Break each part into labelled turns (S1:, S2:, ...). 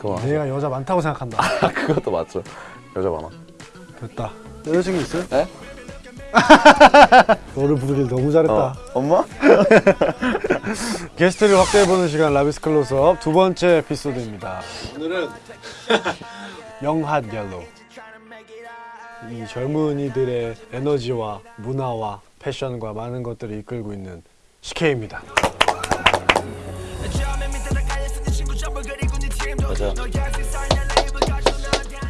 S1: 그거 맞아.
S2: 내가 여자 많다고 생각한다.
S1: 아, 그것도 맞죠. 여자 많아.
S2: 됐다. 여자친구 있어요?
S1: 네?
S2: 너를 부르길 너무 잘했다.
S1: 어. 엄마?
S2: 게스트를 확대해보는 시간 Ravi's close up 두 번째 에피소드입니다. 오늘은 young hot yellow 이 젊은이들의 에너지와 문화와 패션과 많은 것들을 이끌고 있는 식케이입니다.
S1: 맞아.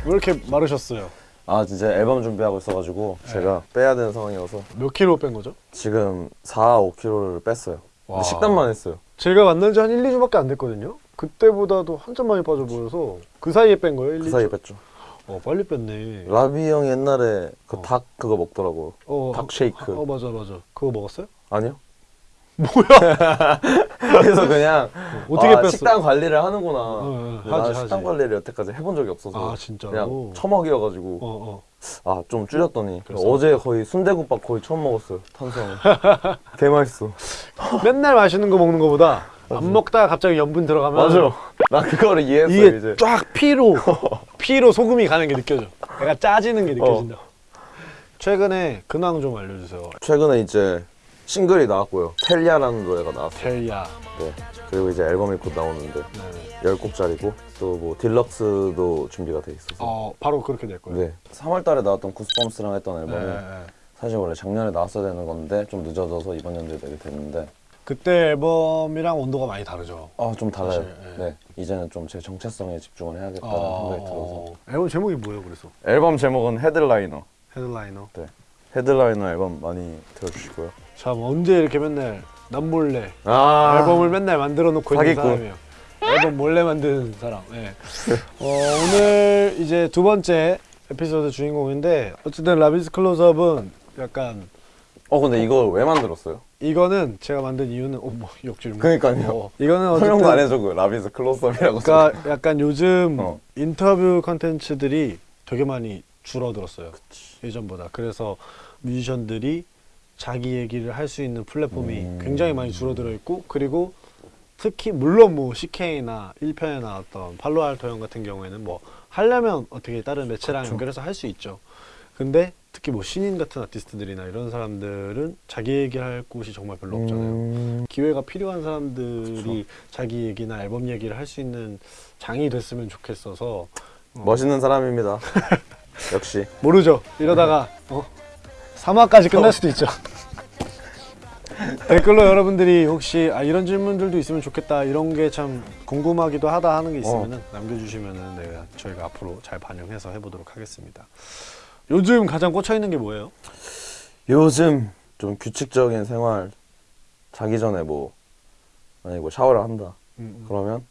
S2: 왜 이렇게 마르셨어요?
S1: 아 진짜 앨범 준비하고 있어가지고 제가 빼야 되는 상황이어서
S2: 몇 킬로 뺀 거죠?
S1: 지금 4, 5kg를 뺐어요.
S2: 와.
S1: 식단만 했어요.
S2: 제가 만난 지 한 1, 2주밖에 안 됐거든요. 그때보다도 한참 많이 빠져 보여서 그 사이에 뺀 거예요? 1,
S1: 그
S2: 2주?
S1: 사이에 뺐죠.
S2: 어 빨리 뺐네.
S1: 라비 형이 옛날에 그
S2: 어.
S1: 닭 그거 먹더라고.
S2: 어,
S1: 닭 쉐이크.
S2: 어 맞아 맞아. 그거 먹었어요?
S1: 아니요?
S2: 뭐야?
S1: 그래서 그냥
S2: 어떻게
S1: 아,
S2: 뺐어?
S1: 식단 관리를 하는구나.
S2: 어,
S1: 근데
S2: 하지,
S1: 나는 식단
S2: 하지.
S1: 관리를 여태까지 해본 적이 없어서
S2: 아?
S1: 그냥 처먹이어가지고
S2: 어 어.
S1: 아좀 줄였더니? 어제 거의 순대국밥 거의 처음 먹었어요 탄수화물 개 맛있어
S2: 맨날 맛있는 거 먹는 거보다 안 먹다가 갑자기 염분 들어가면
S1: 맞아 나 그거를 이해했어
S2: 이게
S1: 이제
S2: 쫙 피로 피로 소금이 가는 게 느껴져. 약간 짜지는 게 느껴진다. 최근에 근황 좀 알려주세요.
S1: 최근에 이제 싱글이 나왔고요 텔리아라는 노래가 나왔어요
S2: 텔야.
S1: 네. 그리고 이제 앨범이 곧 나오는데
S2: 네.
S1: 10곡짜리고 또 뭐 딜럭스도 준비가 돼 있어서
S2: 어 바로 그렇게 될 거예요.
S1: 네 3월 달에 나왔던 구스범스랑 했던
S2: 네,
S1: 앨범이
S2: 네, 네.
S1: 사실 원래 작년에 나왔어야 되는 건데 좀 늦어져서 이번 연도에 내게 됐는데
S2: 그때 앨범이랑 온도가 많이 다르죠.
S1: 아 좀 달라요
S2: 사실, 예.
S1: 네 이제는 좀 제 정체성에 집중을 해야겠다는
S2: 어,
S1: 생각이 들어서
S2: 앨범 제목이 뭐예요? 그래서
S1: 앨범 제목은
S2: headliner headliner.
S1: 네. 헤드라이너 앨범 많이 들어주시고요.
S2: 참 언제 이렇게 맨날 남몰래
S1: 아
S2: 앨범을 맨날 만들어 놓고 있는. 사람이에요. 앨범 몰래 만드는 사람. 네. 어, 오늘 이제 두 번째 에피소드 주인공인데 어쨌든 Ravi's close up은 약간
S1: 어 근데 이거 왜 만들었어요?
S2: 이거는 제가 만든 이유는 어뭐 역질문.
S1: 그러니까요.
S2: 어, 이거는
S1: 설명도 안 해줘 그 Ravi's close up이라고.
S2: 그러니까 약간 요즘
S1: 어.
S2: 인터뷰 컨텐츠들이 되게 많이 줄어들었어요. 예전보다. 그래서 뮤지션들이 자기 얘기를 할 수 있는 플랫폼이
S1: 음.
S2: 굉장히 많이 줄어들어 있고 그리고 특히 물론 뭐 CK나 1편에 나왔던 팔로알토 형 같은 경우에는 뭐 하려면 어떻게 다른 매체랑
S1: 그쵸.
S2: 연결해서 할 수 있죠. 근데 특히 뭐 신인 같은 아티스트들이나 이런 사람들은 자기 얘기할 곳이 정말 별로 없잖아요.
S1: 음...
S2: 기회가 필요한 사람들이
S1: 그쵸.
S2: 자기 얘기나 앨범 얘기를 할 수 있는 장이 됐으면 좋겠어서 어,
S1: 멋있는 사람입니다. 역시.
S2: 모르죠. 이러다가 어? 3화까지 끝날 수도 있죠. 댓글로 여러분들이 혹시 아, 이런 질문들도 있으면 좋겠다 이런 게 참 궁금하기도 하다 하는 게 있으면 남겨주시면 내가 저희가 앞으로 잘 반영해서 해보도록 하겠습니다. 요즘 가장 꽂혀 있는 게 뭐예요?
S1: 요즘 좀 규칙적인 생활 자기 전에 뭐 만약에 뭐 샤워를 한다.
S2: 음,
S1: 그러면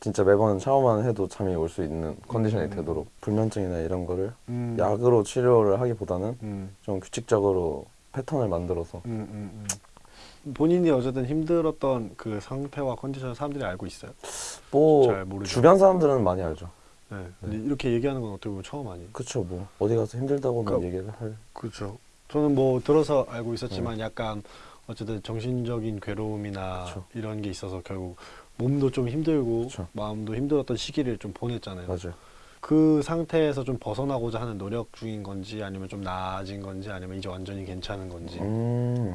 S1: 진짜 매번 샤워만 해도 잠이 올 수 있는 컨디션이
S2: 음.
S1: 되도록 불면증이나 이런 거를
S2: 음,
S1: 약으로 치료를 하기보다는
S2: 음,
S1: 좀 규칙적으로 패턴을 만들어서
S2: 음, 음, 음. 본인이 어쨌든 힘들었던 그 상태와 컨디션을 사람들이 알고 있어요.
S1: 뭐
S2: 잘 모르죠.
S1: 주변 사람들은 많이 알죠.
S2: 네. 근데 이렇게 얘기하는 건 어떻게 보면 처음 아니에요.
S1: 그쵸 뭐 어디 가서 힘들다고는
S2: 그러니까-
S1: 얘기를 할
S2: 그렇죠. 저는 뭐 들어서 알고 있었지만 약간 어쨌든 정신적인 괴로움이나
S1: 그쵸.
S2: 이런 게 있어서 결국 몸도 좀 힘들고
S1: 그쵸.
S2: 마음도 힘들었던 시기를 좀 보냈잖아요.
S1: 맞아요.
S2: 그 상태에서 좀 벗어나고자 하는 노력 중인 건지 아니면 좀 나아진 건지 아니면 이제 완전히 괜찮은 건지.
S1: 음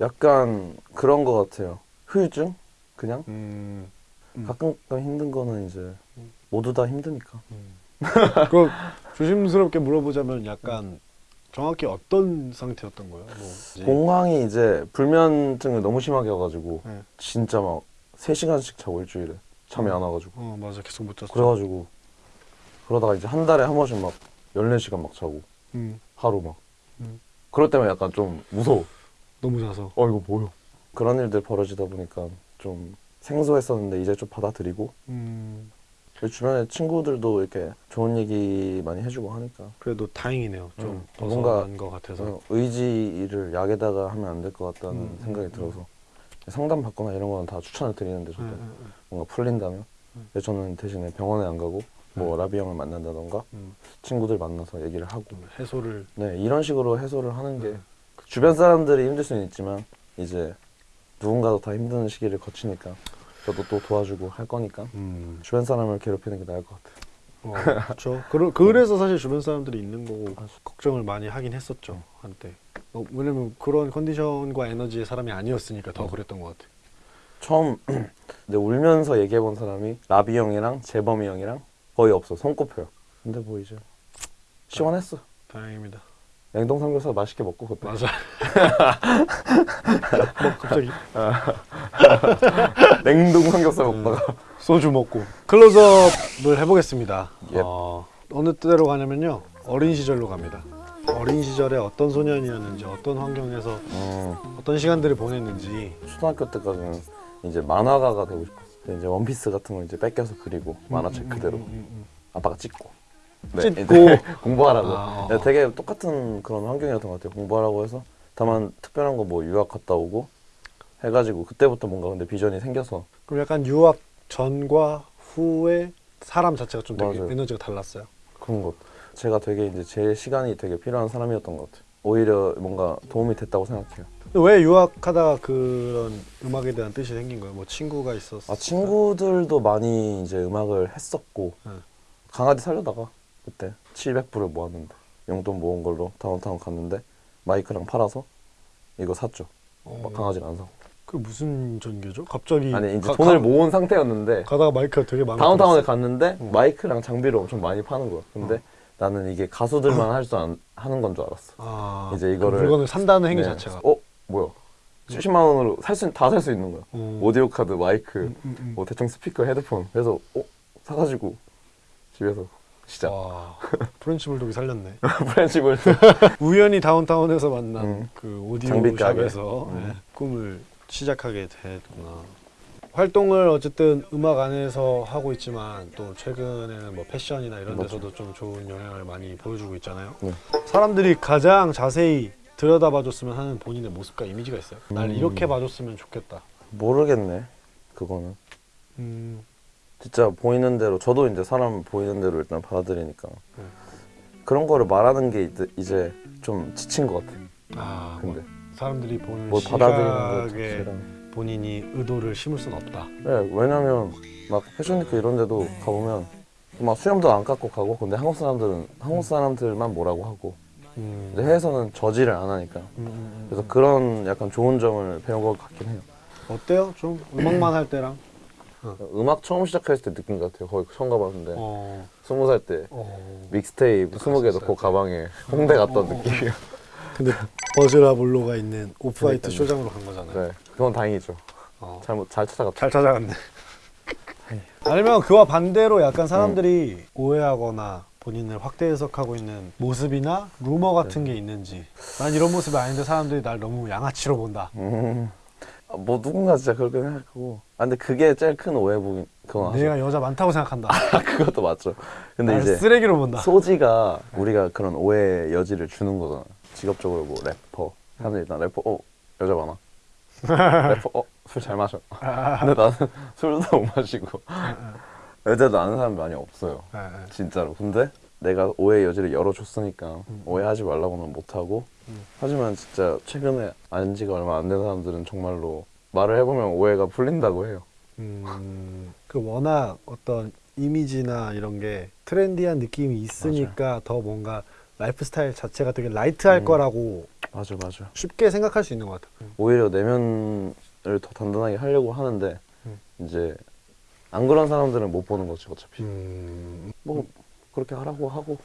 S1: 약간 그런 거 같아요. 후유증 그냥
S2: 음. 음.
S1: 가끔 가끔 힘든 거는 이제 모두 다 힘드니까.
S2: 그 조심스럽게 물어보자면 약간 정확히 어떤 상태였던 거예요? 뭐
S1: 공황이 이제 불면증을 너무 심하게 와가지고
S2: 네.
S1: 진짜 막 3시간씩 자고 일주일에 잠이 안 와가지고
S2: 어 맞아 계속 못 잤어.
S1: 그래가지고 그러다가 이제 한 달에 한 번씩 막 14시간 막 자고
S2: 음.
S1: 하루 막
S2: 음.
S1: 그럴 때면 약간 좀 무서워
S2: 너무 자서.
S1: 어 이거 뭐야 그런 일들 벌어지다 보니까 좀 생소했었는데 이제 좀 받아들이고
S2: 음.
S1: 주변에 친구들도 이렇게 좋은 얘기 많이 해주고 하니까
S2: 그래도 다행이네요. 좀
S1: 음,
S2: 벗어난
S1: 뭔가
S2: 것 같아서.
S1: 그래서 의지를 약에다가 하면 안 될 것 같다는
S2: 음,
S1: 생각이
S2: 음,
S1: 들어서 상담 받거나 이런 거는 다 추천을 드리는데 저도
S2: 네, 네, 네.
S1: 뭔가 풀린다면
S2: 음.
S1: 저는 대신에 병원에 안 가고 뭐 라비 형을 만난다던가
S2: 음,
S1: 친구들 만나서 얘기를 하고
S2: 좀 해소를
S1: 네 이런 식으로 해소를 하는 게
S2: 네,
S1: 주변 사람들이 힘들 수는 있지만 이제 누군가도 다 힘든 시기를 거치니까 저도 또 도와주고 할 거니까
S2: 음.
S1: 주변 사람을 괴롭히는 게 나을 것 같아요.
S2: 어, 그렇죠. 그러, 그래서 사실 주변 사람들이 있는 거고 걱정을 많이 하긴 했었죠 한때. 어, 왜냐면 그런 컨디션과 에너지의 사람이 아니었으니까 더 그랬던 것 같아.
S1: 처음 근데 울면서 얘기해 본 사람이 라비 형이랑 재범이 형이랑 거의 없어 손꼽혀요. 근데 뭐 이제 시원했어.
S2: 다행입니다.
S1: 냉동 삼겹살 맛있게 먹고 그때
S2: 맞아. 뭐 갑자기
S1: 냉동 삼겹살 먹다가
S2: 소주 먹고 클로즈업을 해보겠습니다.
S1: 예.
S2: 어, 어느 때로 가냐면요 어린 시절로 갑니다. 어린 시절에 어떤 소년이었는지 어떤 환경에서
S1: 음,
S2: 어떤 시간들을 보냈는지
S1: 초등학교 때까지는 이제 만화가가 되고 싶었어. 근데 이제 원피스 같은 거 이제 뺏겨서 그리고 만화책 그대로
S2: 음, 음, 음.
S1: 아빠가 찍고
S2: 찍고.
S1: 이제 공부하라고
S2: 아, 어.
S1: 네, 되게 똑같은 그런 환경이었던 것 같아요 공부하라고 해서 다만 특별한 거 뭐 유학 갔다 오고 해가지고 그때부터 뭔가 근데 비전이 생겨서
S2: 그럼 약간 유학 전과 후에 사람 자체가 좀 되게
S1: 맞아요.
S2: 에너지가 달랐어요.
S1: 그런 것 제가 되게 이제 제 시간이 되게 필요한 사람이었던 것 같아요 오히려 뭔가 도움이 됐다고 생각해요
S2: 왜 유학하다가 그런 음악에 대한 뜻이 생긴 거예요? 뭐 친구가 있었어?
S1: 아 친구들도 많이 이제 음악을 했었고
S2: 응.
S1: 강아지 살려다가 그때 700불을 모았는데 용돈 모은 걸로 다운타운 갔는데 마이크랑 팔아서 이거 샀죠
S2: 어,
S1: 막 강아지를 안 사고
S2: 그 무슨 전개죠? 갑자기
S1: 아니 이제
S2: 가-
S1: 돈을
S2: 가-
S1: 모은 상태였는데
S2: 가다가 마이크가 되게 많아.
S1: 다운타운에 갔는데
S2: 응.
S1: 마이크랑 장비를 엄청 많이 파는 거야 근데
S2: 어.
S1: 나는 이게 가수들만 할수 하는 건 줄 알았어
S2: 아,
S1: 이제
S2: 그
S1: 이거를
S2: 물건을 산다는 행위
S1: 네.
S2: 자체가.
S1: 어 뭐야 70만 원으로 살수다 살 수 있는 거야
S2: 어.
S1: 오디오 카드 마이크
S2: 음, 음, 음.
S1: 뭐 대충 스피커 헤드폰 그래서 어 사가지고 집에서 시작
S2: 와, 프렌치 불독이 살렸네.
S1: 프렌치 불독
S2: 우연히 다운타운에서 만난
S1: 음.
S2: 그 오디오. 샵에서
S1: 음.
S2: 네, 꿈을 시작하게 됐구나. 활동을 어쨌든 음악 안에서 하고 있지만 또 최근에는 뭐 패션이나 이런
S1: 맞죠.
S2: 데서도 좀 좋은 영향을 많이 보여주고 있잖아요.
S1: 네.
S2: 사람들이 가장 자세히 들여다봐줬으면 하는 본인의 모습과 이미지가 있어요. 날
S1: 음.
S2: 이렇게 봐줬으면 좋겠다.
S1: 모르겠네 그거는
S2: 음,
S1: 진짜 보이는 대로 저도 이제 사람 보이는 대로 일단 받아들이니까
S2: 네.
S1: 그런 거를 말하는 게 이제- 좀 지친 것 같아
S2: 아,
S1: 근데
S2: 사람들이 보는
S1: 뭘 받아들이는 자체랑
S2: 본인이 의도를 심을 수는 없다.
S1: 네, 왜냐면 막 패션위크 이런 데도 가보면 막 수염도 안 깎고 가고 근데 한국 사람들은 한국 사람들만 뭐라고 하고
S2: 음.
S1: 근데 해외에서는 저지를 안 하니까
S2: 음, 음, 음.
S1: 그래서 그런 약간 좋은 점을 배운 것 같긴 해요
S2: 어때요? 좀 음악만 할 때랑?
S1: 음악 처음 시작했을 때 느낀 것 같아요. 거의 처음 가봤는데.
S2: 어,
S1: 스무 살 때.
S2: 어.
S1: 믹스테이프 스무 개 넣고 가방에 홍대 갔던 느낌이에요
S2: 근데 버즈라블로가 있는 오프화이트. 쇼장으로 간 거잖아요.
S1: 네. 그건 다행이죠.
S2: 어.
S1: 잘못 잘 찾아갔다.
S2: 잘 찾아갔네. 아니면 그와 반대로 약간 사람들이 오해하거나 본인을 확대 해석하고 있는 모습이나 루머 같은 게 있는지. 난 이런 모습이 아닌데 사람들이 날 너무 양아치로 본다.
S1: 음, 아, 뭐 누군가 진짜 그렇게 생각하고 아 근데 그게 제일 큰 오해부인 그건 아죠
S2: 내가 여자 많다고 생각한다.
S1: 그것도 맞죠 근데
S2: 날
S1: 이제
S2: 쓰레기로 본다.
S1: 소지가 우리가 그런 오해 여지를 주는 거잖아. 직업적으로 뭐 래퍼 사람들이 일단 래퍼 어 여자 많아. 래퍼 어 술 잘 마셔. 근데 나는 술도 못 마시고 여자도 아는 사람 많이 없어요. 진짜로. 근데 내가 오해 여지를 열어줬으니까 오해하지 말라고는 못하고
S2: 음.
S1: 하지만 진짜 최근에 안 지가 얼마 안 된 사람들은 정말로 말을 해보면 오해가 풀린다고 해요.
S2: 음, 그 워낙 어떤 이미지나 이런 게 트렌디한 느낌이 있으니까 더 뭔가 라이프 스타일 자체가 되게 light할
S1: 음.
S2: 거라고
S1: 맞아 맞아.
S2: 쉽게 생각할 수 있는 것 같아요.
S1: 오히려 내면을 더 단단하게 하려고 하는데
S2: 음.
S1: 이제 안 그런 사람들은 못 보는 거지 어차피
S2: 음,
S1: 뭐 그렇게 하라고 하고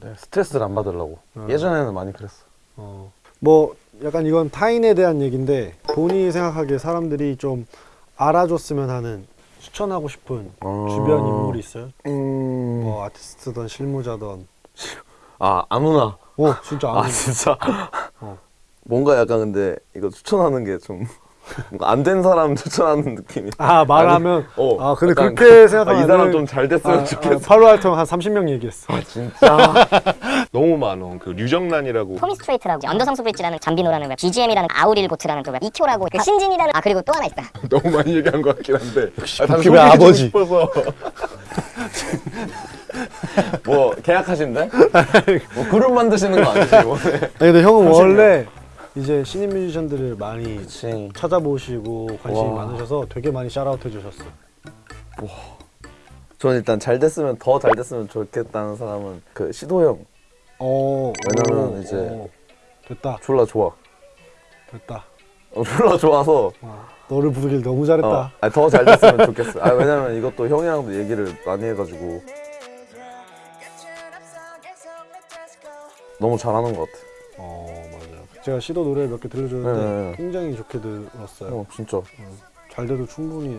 S1: 네, 스트레스를 안 받으려고
S2: 어.
S1: 예전에는 많이 그랬어
S2: 어, 뭐 약간 이건 타인에 대한 얘기인데 본인이 생각하기에 사람들이 좀 알아줬으면 하는 추천하고 싶은
S1: 어.
S2: 주변 인물이 있어요?
S1: 음...
S2: 뭐 아티스트든 실무자든.
S1: 아 아무나
S2: 어, 진짜
S1: 아
S2: 아는.
S1: 진짜
S2: 어.
S1: 뭔가 약간 근데 이거 추천하는 게좀 뭔가 안 된 사람 추천하는 느낌이.
S2: 아 말하면?
S1: 어,
S2: 아 근데
S1: 약간
S2: 그렇게 생각하면
S1: 아, 이 사람 좀 잘 됐으면 좋겠어.
S2: 팔로 활동 한 30명 얘기했어.
S1: 아, 진짜?
S3: 너무 많어. 그 류정란이라고.
S4: 토미 스트레이트라고. 언더성 수 브릿지라는 잠비노라는 웹 BGM이라는 아우릴 고트라는 또웹 이큐라고 그 신진이라는 아 그리고 또 하나 있다.
S3: 너무 많이 얘기한 것 같긴 한데. 아, 소개해주고
S2: 아버지.
S3: 싶어서.
S1: 뭐 계약하신대? 뭐 그룹 만드시는 거 아니지 이번에?
S2: 아니 근데 형은 원래 이제 신인 뮤지션들을 많이
S1: 그치.
S2: 찾아보시고 관심이
S1: 와.
S2: 많으셔서 되게 많이 샤라웃 해주셨어요.
S1: 저는 일단 잘 됐으면 더 잘 됐으면 좋겠다는 사람은 그 시도 형
S2: 어,
S1: 왜냐면
S2: 오,
S1: 이제-
S2: 오. 됐다,
S1: 졸라 좋아.
S2: 됐다.
S1: 어, 졸라 좋아서
S2: 와, 너를 부르길 너무 잘했다.
S1: 어, 더잘 됐으면 좋겠어. 아 왜냐면 이것도 형이랑도 얘기를 많이 해가지고 너무 잘하는 것 같아.
S2: 어. 제가 시도 노래 몇 개 들려줬는데
S1: 네, 네, 네.
S2: 굉장히 좋게 들었어요.
S1: 형 진짜
S2: 잘 돼도 충분히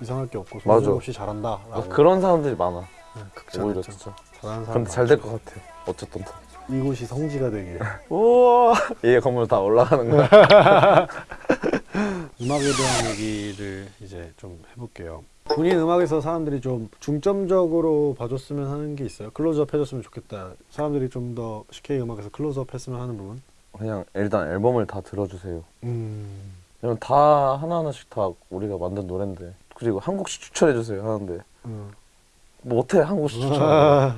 S2: 이상할 게 없고. 소용 없이 잘한다라고.
S1: 아, 그런 사람들이 많아.
S2: 네,
S1: 오히려
S2: 극찬했죠.
S1: 진짜.
S2: 잘하는 사람.
S1: 근데 잘 될 것 같아. 어쨌든 다.
S2: 이곳이 성지가 되길.
S1: 우와 이게 건물 다 올라가는 거야.
S2: 음악에 대한 얘기를 이제 좀 해볼게요. 본인 음악에서 사람들이 좀 중점적으로 봐줬으면 하는 게 있어요. 클로즈업 해줬으면 좋겠다. 사람들이 좀 더 CK 음악에서 클로즈업 했으면 하는 부분.
S1: 그냥 일단 앨범을 다 들어주세요.
S2: 음.
S1: 왜냐면 다 하나하나씩 다 우리가 만든 노래인데 그리고 한 곡씩 추천해주세요 하는데
S2: 음.
S1: 뭐 어떻게 한 곡씩 추천해?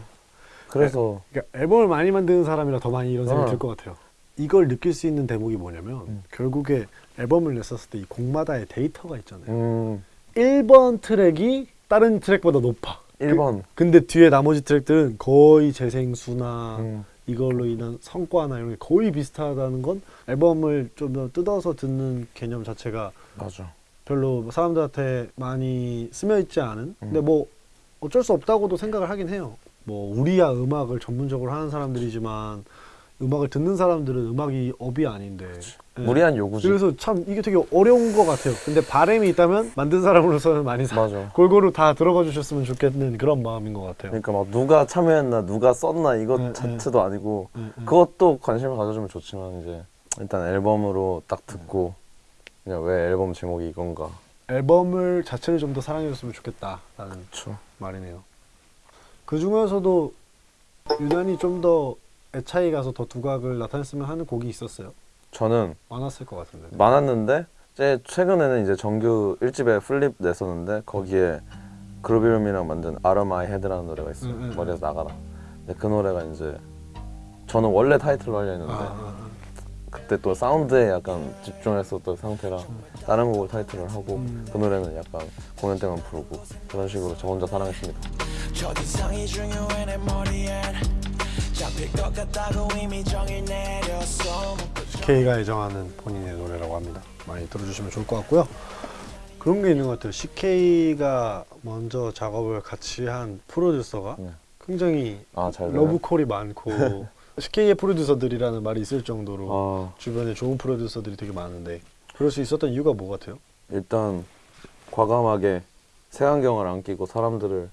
S1: 그래서
S2: 그러니까 앨범을 많이 만드는 사람이라 더 많이 이런 생각이
S1: 어.
S2: 들것 같아요. 이걸 느낄 수 있는 대목이 뭐냐면
S1: 음.
S2: 결국에 앨범을 냈었을 때 이 곡마다의 데이터가 있잖아요.
S1: 음
S2: 1번 트랙이 다른 트랙보다 높아.
S1: 1번
S2: 근데 뒤에 나머지 트랙들은 거의 재생수나
S1: 음,
S2: 이걸로 인한 성과나 이런 게 거의 비슷하다는 건 앨범을 좀 더 뜯어서 듣는 개념 자체가
S1: 맞아.
S2: 별로 사람들한테 많이 스며 있지 않은 근데
S1: 음.
S2: 뭐 어쩔 수 없다고도 생각을 하긴 해요 뭐 우리야 음악을 전문적으로 하는 사람들이지만 음악을 듣는 사람들은 음악이 업이 아닌데 예.
S1: 무리한 요구지.
S2: 그래서 참 이게 되게 어려운 것 같아요 근데 바램이 있다면 만든 사람으로서는 많이 사,
S1: 맞아.
S2: 골고루 다 들어가 주셨으면 좋겠는 그런 마음인 것 같아요
S1: 그러니까 막 누가 참여했나 누가 썼나 이것
S2: 네,
S1: 자체도 아니고
S2: 예, 예.
S1: 그것도 관심을 가져주면 좋지만 이제 일단 앨범으로 딱 듣고 그냥 왜 앨범 제목이 이건가.
S2: 앨범을 자체를 좀 더 사랑해줬으면 좋겠다라는. 말이네요. 그 중에서도 유난히 좀더 애착이 가서 더 두각을 나타냈으면 하는 곡이 있었어요.
S1: 저는
S2: 많았을 것 같은데.
S1: 많았는데 제 최근에는 이제 정규 1집에 플립 냈었는데 거기에 그루비룸이랑 만든 Out of My Head라는 노래가 있어요.
S2: 음, 음,
S1: 머리에서 나가라. 근데 그 노래가 이제 저는 원래 타이틀로 하려 했는데
S2: 아, 아,
S1: 그때 또 사운드에 약간 집중했었던 상태라 다른 곡을 타이틀을 하고
S2: 음.
S1: 그 노래는 약간 공연 때만 부르고 그런 식으로 저 혼자 사랑했습니다.
S2: K가 애정하는 본인의 노래라고 합니다. 많이 들어주시면 좋을 것 같고요. 그런 게 있는 것 같아요. CK가 먼저 작업을 같이 한 프로듀서가
S1: 네.
S2: 굉장히
S1: 아잘
S2: 러브콜이 많고 CK의 프로듀서들이라는 말이 있을 정도로
S1: 아
S2: 주변에 좋은 프로듀서들이 되게 많은데 그럴 수 있었던 이유가 뭐 같아요?
S1: 일단 과감하게 색안경을 안 끼고 사람들을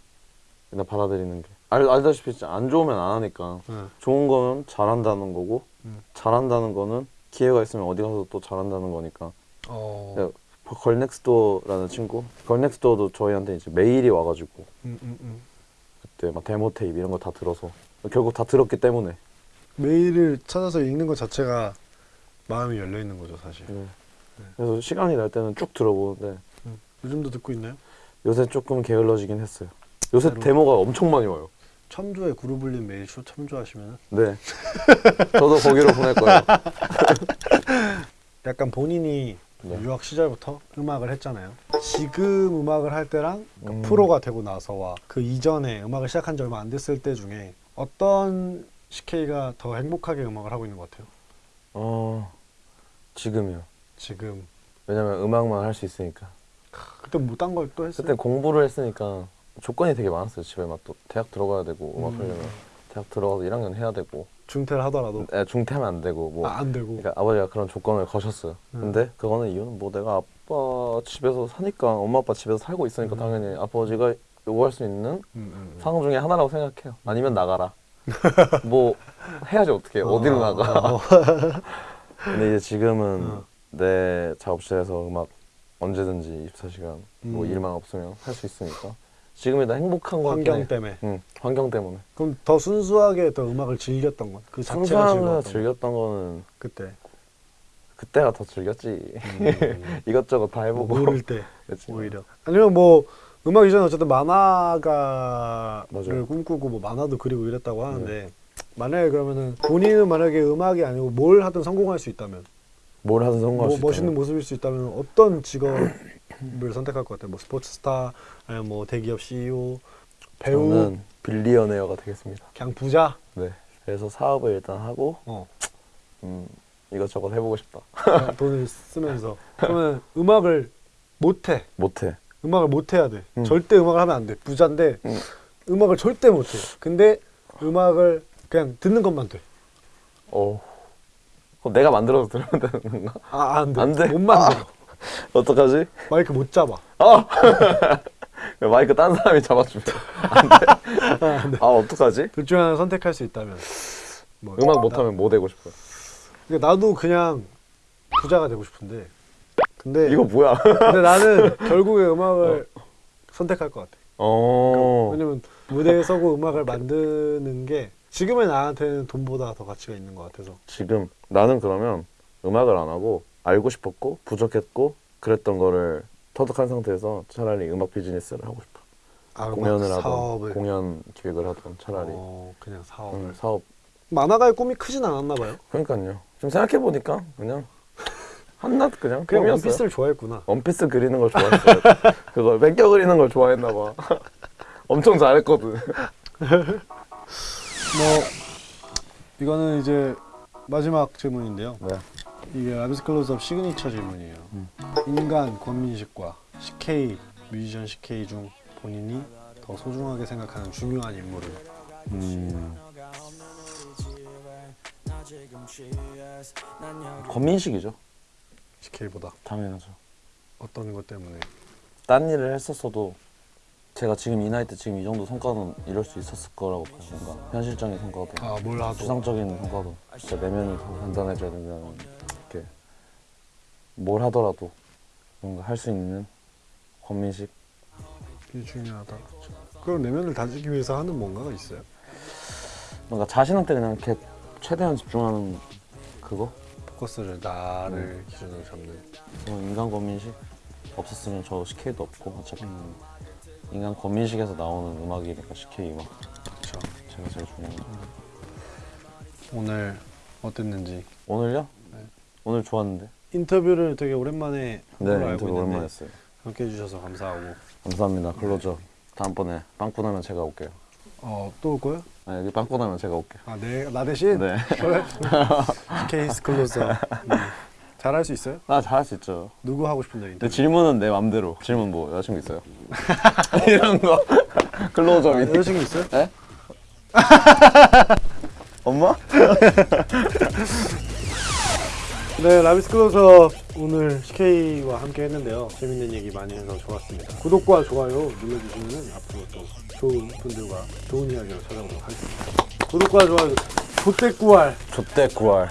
S1: 그냥 받아들이는 게 알, 알다시피 진짜 안 좋으면 안 하니까
S2: 네.
S1: 좋은 거는 잘한다는 거고
S2: 음.
S1: 잘한다는 거는 기회가 있으면 어디 가서 또 잘한다는 거니까
S2: 어...
S1: 네. 걸넥스도어라는 친구 걸넥스도어도 저희한테 이제 메일이 와가지고
S2: 음, 음, 음.
S1: 그때 막 데모 테이프 이런 거 다 들어서 결국 다 들었기 때문에
S2: 메일을 찾아서 읽는 것 자체가 마음이 열려 있는 거죠 사실.
S1: 네. 그래서 시간이 날 때는 쭉 들어보는데
S2: 요즘도 듣고 있나요?
S1: 요새 조금 게을러지긴 했어요 요새 데모가 엄청 많이 와요
S2: 첨조에 그룹을린 메일 초 첨조하시면
S1: 네 저도 거기로 보낼 거예요
S2: 약간 본인이
S1: 네.
S2: 유학 시절부터 음악을 했잖아요. 지금 음악을 할 때랑 그
S1: 음.
S2: 프로가 되고 나서와 그 이전에 음악을 시작한 지 얼마 안 됐을 때 중에 어떤 CK가 더 행복하게 음악을 하고 있는 것 같아요?
S1: 어 지금이요
S2: 지금
S1: 왜냐면 음악만 할 수 있으니까
S2: 그때 뭐 딴 걸 또 했어요?
S1: 그때 공부를 했으니까 조건이 되게 많았어요 집에 막 또 대학 들어가야 되고 음악
S2: 음.
S1: 하려면 대학 들어가서 1학년 해야 되고
S2: 중퇴를 하더라도
S1: 애 중퇴하면 안 되고 뭐
S2: 아, 안 되고
S1: 그러니까 아버지가 그런 조건을 거셨어요
S2: 음.
S1: 근데 그거는 이유는 뭐 내가 아빠 집에서 사니까 엄마 아빠 집에서 살고 있으니까
S2: 음.
S1: 당연히 아버지가 요구할 수 있는
S2: 음, 음, 음.
S1: 상황 중에 하나라고 생각해요 아니면 나가라 뭐 해야지 어떻게
S2: 어,
S1: 어디로
S2: 어,
S1: 나가
S2: 어.
S1: 근데 이제 지금은
S2: 어.
S1: 내 작업실에서 음악 언제든지 24시간 뭐
S2: 음.
S1: 일만 없으면 할 수 있으니까 지금이 더 행복한 거 같긴
S2: 환경
S1: 해.
S2: 때문에
S1: 응, 환경 때문에.
S2: 그럼 더 순수하게 더 음악을 즐겼던 건 그 자체가 건
S1: 즐겼던 거는
S2: 그때
S1: 그때가 더 즐겼지.
S2: 음,
S1: 이것저것 다 해보고.
S2: 모를 때
S1: 그치.
S2: 오히려 아니면 뭐 음악 이전에 어쨌든 만화가를
S1: 맞아요.
S2: 꿈꾸고 뭐 만화도 그리고 이랬다고 하는데 만약에 그러면은 본인은 만약에 음악이 아니고 뭘 하든 성공할 수 있다면
S1: 뭘 하든 성공할
S2: 뭐
S1: 수
S2: 멋있는
S1: 있다면
S2: 모습일 수 있다면 어떤 직업 을 선택할 것 같아요? 뭐 스포츠 스타, 뭐 대기업 CEO, 배우,
S1: 저는 빌리어네어가 되겠습니다.
S2: 그냥 부자.
S1: 네. 그래서 사업을 일단 하고
S2: 어.
S1: 음, 이것저것 해보고 싶다.
S2: 돈을 쓰면서 그러면 음악을 못해.
S1: 못해.
S2: 음악을 못해야 돼.
S1: 음.
S2: 절대 음악을 하면 안 돼. 부자인데
S1: 음.
S2: 음악을 절대 못해. 근데 음악을 그냥 듣는 것만 돼.
S1: 어. 그럼 내가 만들어서 들으면 되는 건가?
S2: 아, 안 돼.
S1: 안 돼?
S2: 못 만들어.
S1: 어떡하지?
S2: 마이크 못 잡아.
S1: 마이크 딴 사람이 잡아주면 안 돼? 아 어떡하지?
S2: 둘 중 하나 선택할 수 있다면. 뭐,
S1: 음악
S2: 나-
S1: 못하면 뭐 되고 싶어요?
S2: 그러니까 나도 그냥 부자가 되고 싶은데. 근데
S1: 이거 뭐야?
S2: 근데 나는 결국에 음악을 선택할 것 같아.
S1: 어.
S2: 왜냐면 무대에 서고 음악을 만드는 게 지금의 나한테는 돈보다 더 가치가 있는 것 같아서.
S1: 지금 나는 그러면 음악을 안 하고 알고 싶었고 부족했고 그랬던 거를 터득한 상태에서 차라리 음악 비즈니스를 하고 싶어.
S2: 아,
S1: 공연을 하던 공연 기획을 하던 차라리
S2: 어, 그냥 사업을.
S1: 음, 사업.
S2: 만화가의 꿈이 크진 않았나 봐요.
S1: 그러니까요. 좀 생각해 보니까 그냥 한낱 그냥
S2: 그냥
S1: 꿈이었어요.
S2: 원피스를 좋아했구나.
S1: 원피스 그리는 걸 좋아했어요. 그걸 베껴 그리는 걸 좋아했나 봐. 엄청 잘했거든.
S2: 뭐 이거는 이제 마지막 질문인데요.
S1: 네.
S2: 이게 라비스 클로즈업 시그니처 질문이에요. 인간 권민식과 CK 뮤지션 CK 중 본인이 더 소중하게 생각하는 중요한 인물은
S1: 음. 권민식이죠.
S2: CK보다
S1: 당연하죠.
S2: 어떤 것 때문에
S1: 딴 일을 했었어도 제가 지금 이 나이 때 지금 이 정도 성과는 이룰 수 있었을 거라고 봐요. 뭔가 현실적인 성과도
S2: 아뭘 하도
S1: 추상적인 성과도 진짜 내면이 더 단단해져야 된다는 뭘 하더라도 뭔가 할 수 있는 권민식
S2: 그게 중요하다. 그럼 내면을 다지기 위해서 하는 뭔가가 있어요?
S1: 뭔가 자신한테 그냥 이렇게 최대한 집중하는 그거
S2: 포커스를 나를 기준으로 잡는.
S1: 어, 인간 권민식 없었으면 저 CK도 없고 어차피 인간 권민식에서 나오는 음악이니까 CK 음악
S2: 그렇죠.
S1: 제가 제일 중요한 거
S2: 오늘 어땠는지
S1: 오늘요?
S2: 네.
S1: 오늘 좋았는데
S2: 인터뷰를 되게 오랜만에
S1: 네
S2: 알고
S1: 오랜만에 했어요
S2: 함께 해주셔서 감사하고
S1: 감사합니다 클로저 다음번에 빵꾸 나면 제가 올게요
S2: 어 또 올 거야?
S1: 아, 여기 빵꾸 나면 제가 올게요
S2: 아내나 대신
S1: 네.
S2: 케이스 클로저 음. 잘할 수 있어요?
S1: 나 잘할 수 있죠
S2: 누구 하고 싶은데 인터뷰?
S1: 질문은 내 맘대로 질문 뭐 여자친구 있어요? 이런 거 클로저
S2: 아, 여자친구 있어요?
S1: 에? 엄마?
S2: 네 라비스 클로즈업 오늘 CK와 함께 했는데요. 재밌는 얘기 많이 해서 좋았습니다. 구독과 좋아요 눌러주시면 앞으로 또 좋은 분들과 좋은 이야기로 찾아오도록 하겠습니다. 구독과 좋아요 좆대 구알
S1: 좆대 구알